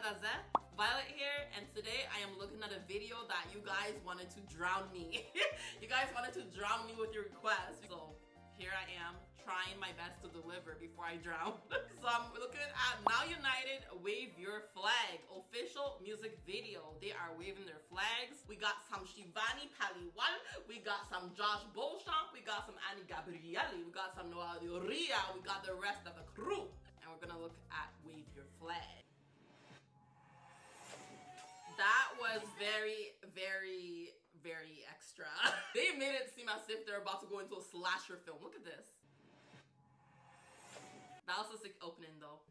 Violet here, and today I am looking at a video that you guys wanted to drown me. you guys wanted to drown me with your requests. So here I am trying my best to deliver before I drown. so I'm looking at Now United Wave Your Flag official music video. They are waving their flags. We got some Shivani Paliwal, we got some Josh Beauchamp, we got some Any Gabrielly, we got some Noah Urrea, we got the rest of the crew. And we're gonna look at Wave Your Flag. Was very, very, very extra. they made it seem as if they're about to go into a slasher film. Look at this. That was a sick opening though.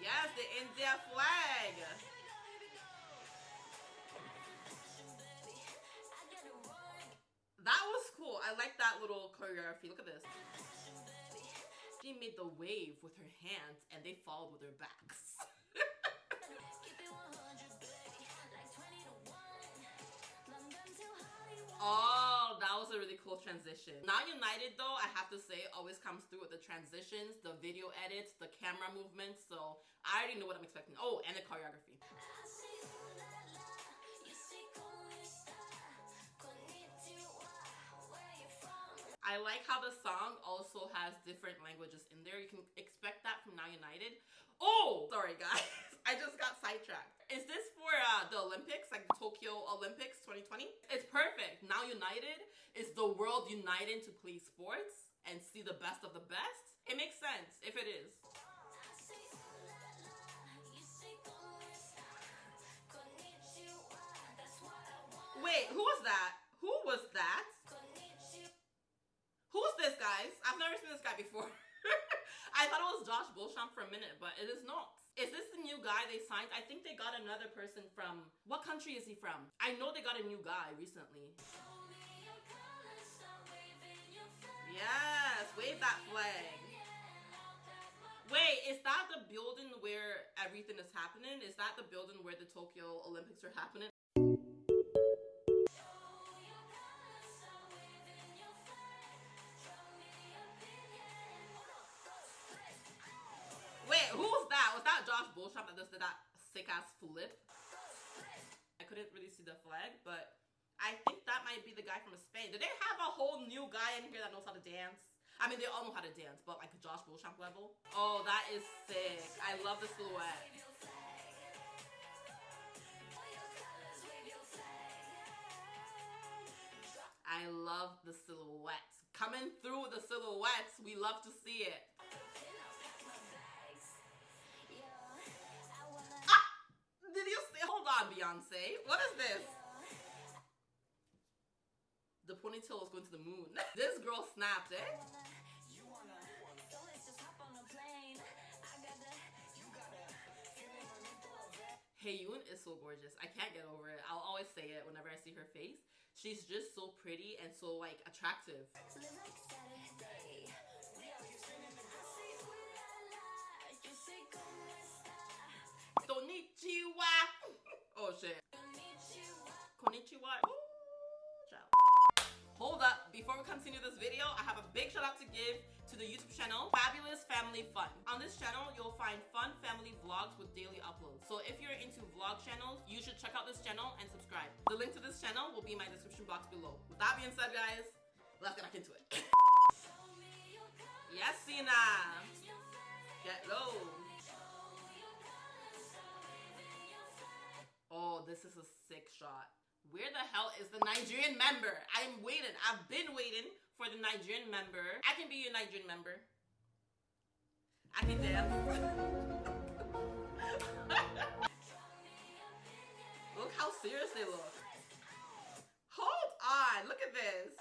Yes, the India flag. That was cool. I like that little choreography. Look at this. She made the wave with her hands and they followed with their backs. Transition. Now United though, I have to say, always comes through with the transitions, the video edits, the camera movements. So I already know what I'm expecting. Oh, and the choreography. I like how the song also has different languages in there. You can expect that from Now United. Oh, sorry guys. I just got sidetracked. Is this for uh, the Olympics, like the Tokyo Olympics 2020? It's perfect. Now United is the world united to play sports and see the best of the best. It makes sense if it is. Wait, who was that? Who was that? Who's this, guys? I've never seen this guy before. I thought it was Josh Beauchamp for a minute, but it is not. Is this the new guy they signed? I think they got another person from... What country is he from? I know they got a new guy recently. Yes, wave that flag. Wait, is that the building where everything is happening? Is that the building where the Tokyo Olympics are happening? Was that Josh Beauchamp that did that sick ass flip? I couldn't really see the flag, but I think that might be the guy from Spain. Do they have a whole new guy in here that knows how to dance? I mean, they all know how to dance, but like Josh Beauchamp level. Oh, that is sick. I love the silhouette. I love the silhouettes. Coming through the silhouettes, we love to see it. Beyonce. What is this? The ponytail is going to the moon. this girl snapped, eh? Heyoon is so gorgeous. I can't get over it. I'll always say it whenever I see her face. She's just so pretty and so like attractive. Konnichiwa. Oh shit. Konnichiwa. Ooh. Hold up, before we continue this video, I have a big shout out to give to the YouTube channel, Fabulous Family Fun. On this channel, you'll find fun family vlogs with daily uploads. So if you're into vlog channels, you should check out this channel and subscribe. The link to this channel will be in my description box below. With that being said, guys, let's get back into it. yes, Sina. Get low. Oh, this is a sick shot. Where the hell is the Nigerian member? I'm waiting. I've been waiting for the Nigerian member. I can be your Nigerian member. I can dance. look how serious they look. Hold on. Look at this.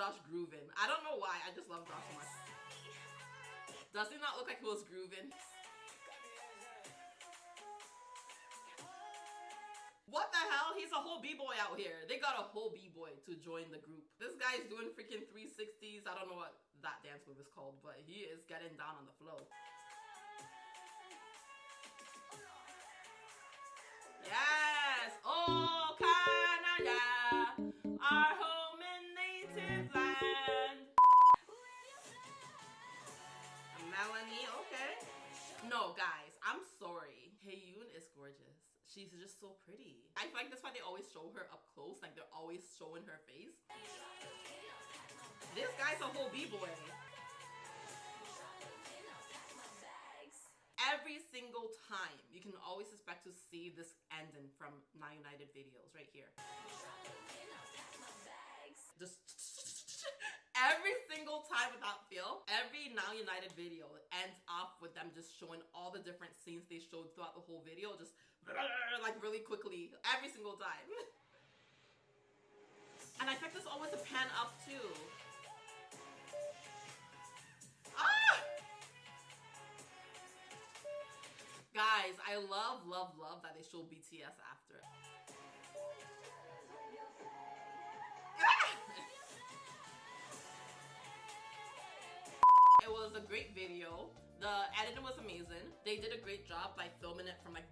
Josh grooving. I don't know why. I just love Josh so much. Does he not look like he was grooving? What the hell? He's a whole b-boy out here. They got a whole b-boy to join the group. This guy's doing freaking 360s. I don't know what that dance move is called, but he is getting down on the flow. Yes! Oh, Canada, our She's just so pretty. I feel like that's why they always show her up close. Like they're always showing her face. This guy's a whole b-boy. Every single time, you can always expect to see this ending from Now United videos right here. Just every single time without fail, every Now United video ends off with them just showing all the different scenes they showed throughout the whole video, just like really quickly, every single time. And I expect this always to pan up too. Ah! Guys, I love, love, love that they show BTS after. It. It was a great video. The editing was amazing. They did a great job by filming it from like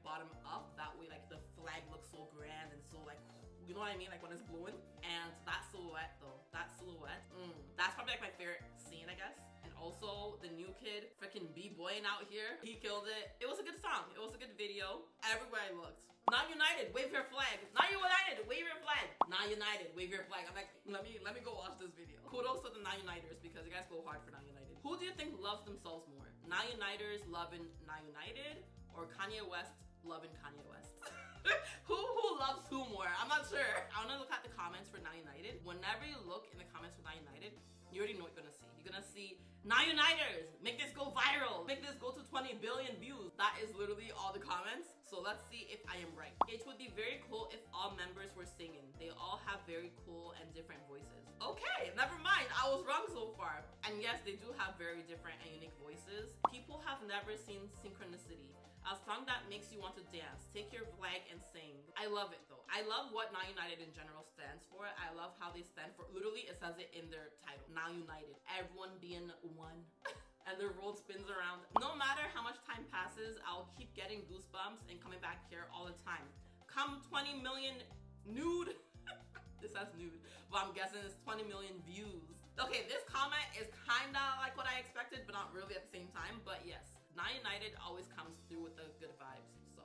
know what I mean? Like when it's blowing. And that silhouette though, that silhouette, mm, that's probably like my favorite scene, I guess. And also the new kid, freaking b-boying out here, he killed it. It was a good song. It was a good video. Everywhere I looked. Now United, wave your flag. Not United, wave your flag. Not United, wave your flag. I'm like, let me let me go watch this video. Kudos to the Now Uniters because you guys go hard for Not United. Who do you think loves themselves more? Not Uniters loving Not United or Kanye West loving Kanye West? who who loves who more? I'm not sure. I wanna look at the comments for Now United. Whenever you look in the comments for Now United, you already know what you're gonna see. You're gonna see Now Uniters, make this go viral, make this go to 20 billion views. That is literally all the comments. So let's see if I am right. It would be very cool if all members were singing. They all have very cool and different voices. Okay, never mind. I was wrong so far. And yes, they do have very different and unique voices. People have never seen synchronicity. A song that makes you want to dance. Take your flag and sing. I love it though. I love what Now United in general stands for. I love how they stand for. Literally, it says it in their title. Now United. Everyone being one. and the world spins around. No matter how much time passes, I'll keep getting goosebumps and coming back here all the time. Come 20 million nude. this says nude, but I'm guessing it's 20 million views. Okay, this comment is kinda like what I expected, but not really at the same time. But yes, Now United always comes through with the good vibes. So,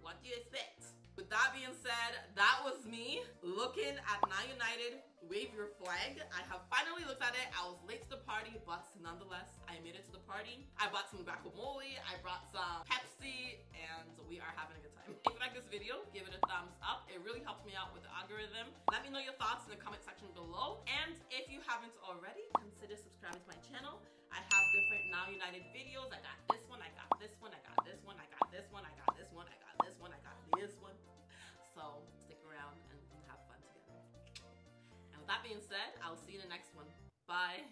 what do you expect? With that being said, that was me looking at Now United wave your flag. I have finally looked at it. I was late to the party, but nonetheless, I made it to the party. I bought some guacamole, I brought some Pepsi, and we are having a good time. If you like this video, give it a thumbs up. It really helps me out with the algorithm. Let me know your thoughts in the comment section below. And if you haven't already, consider subscribing to my channel. I have different Now Videos. I got this one, I got this one, I got this one, I got this one, I got this one, I got this one, I got this one. So stick around and have fun together. And with that being said, I'll see you in the next one. Bye.